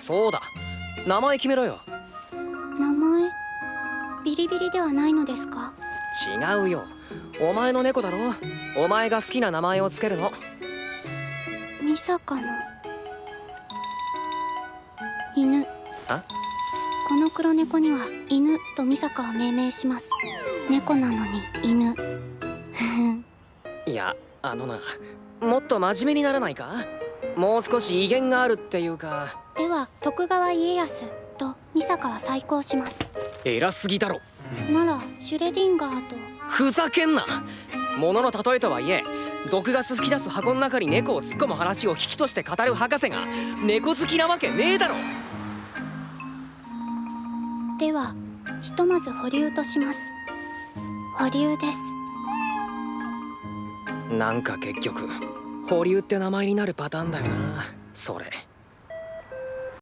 そうだ。名前決めろよ。名前？ビリビリではないのですか？違うよ。お前の猫だろ。お前が好きな名前をつけるの。ミサカの。犬。あ？この黒猫には犬とミサカを命名します。猫なのに犬。いやあのな。もっと真面目にならないか？もう少し威厳があるっていうか。では徳川家康とミサカは再考します。偉すぎだろ。ならシュレディンガーと。ふざけんな。物の例えとはいえ毒ガス吹き出す箱の中に猫を突っ込む話を引きとして語る博士が猫好きなわけねえだろ。ではひとまず保留とします。保留です。なんか結局保留って名前になるパターンだよな。それ。